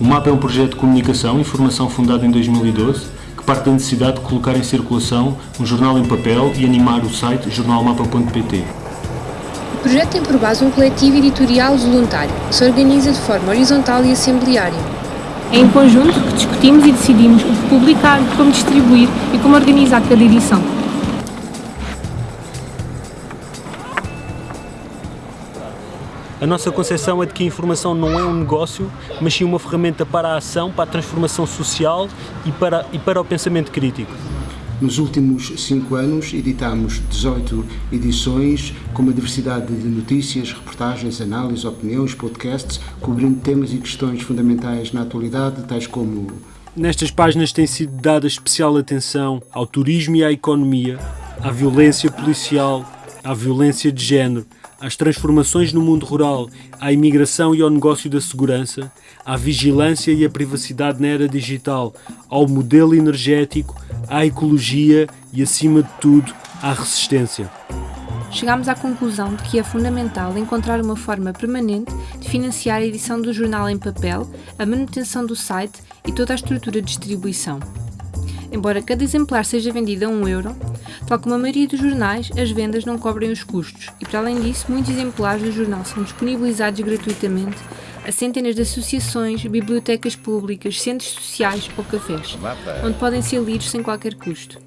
O MAPA é um projeto de comunicação e informação fundado em 2012 que parte da necessidade de colocar em circulação um jornal em papel e animar o site jornalmapa.pt. O projeto tem por base um coletivo editorial voluntário que se organiza de forma horizontal e assembleária. É em conjunto que discutimos e decidimos o que publicar, como distribuir e como organizar cada edição. A nossa concepção é de que a informação não é um negócio, mas sim uma ferramenta para a ação, para a transformação social e para, e para o pensamento crítico. Nos últimos cinco anos editámos 18 edições com uma diversidade de notícias, reportagens, análises, opiniões, podcasts, cobrindo temas e questões fundamentais na atualidade, tais como... Nestas páginas tem sido dada especial atenção ao turismo e à economia, à violência policial, à violência de género, às transformações no mundo rural, à imigração e ao negócio da segurança, à vigilância e à privacidade na era digital, ao modelo energético, à ecologia e, acima de tudo, à resistência. Chegámos à conclusão de que é fundamental encontrar uma forma permanente de financiar a edição do jornal em papel, a manutenção do site e toda a estrutura de distribuição. Embora cada exemplar seja vendido a 1 um euro, tal como a maioria dos jornais, as vendas não cobrem os custos e, para além disso, muitos exemplares do jornal são disponibilizados gratuitamente a centenas de associações, bibliotecas públicas, centros sociais ou cafés, onde podem ser lidos sem qualquer custo.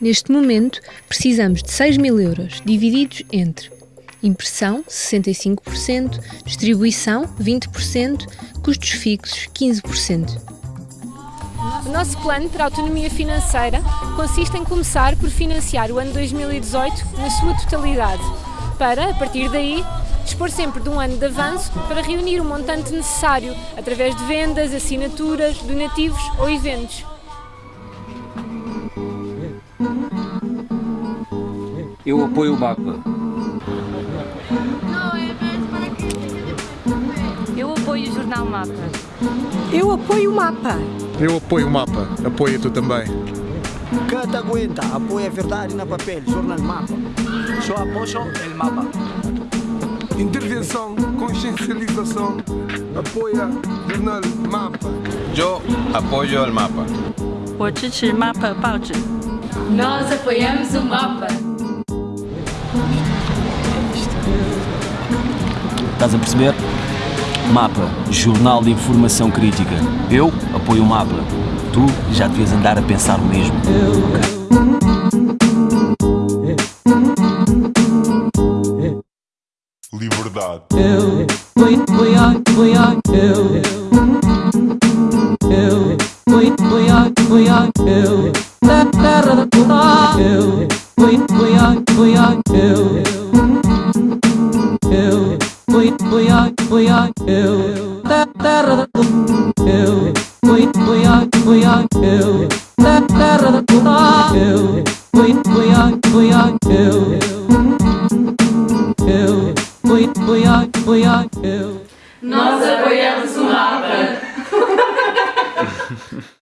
Neste momento, precisamos de 6 mil euros, divididos entre impressão, 65%, distribuição, 20%, custos fixos, 15%. O nosso plano para a autonomia financeira consiste em começar por financiar o ano 2018 na sua totalidade, para, a partir daí, dispor sempre de um ano de avanço para reunir o montante necessário através de vendas, assinaturas, donativos ou eventos. Eu apoio o MAPA. Eu apoio o Jornal Mapa. Eu apoio o MAPA. Eu apoio o mapa, apoio-te também. Cata aguenta, apoia a verdade na papel, jornal mapa. Só apoio o mapa. Intervenção, consciencialização, apoia jornal mapa. Eu apoio o mapa. Eu mapa, pauta. Nós apoiamos o mapa. Estás a perceber? MAPA, Jornal de Informação Crítica. Eu apoio o MAPA. Tu já devias andar a pensar o mesmo. Liberdade. Eu, oi, oi, oi, eu, eu, oi, oi, oi, oi, oi, oi, eu, terra da eu, oi, oi, oi, eu, terra da puta, eu, oi, oi, oi, eu, eu, oi, oi, oi, eu. Nós apoiamos o mapa.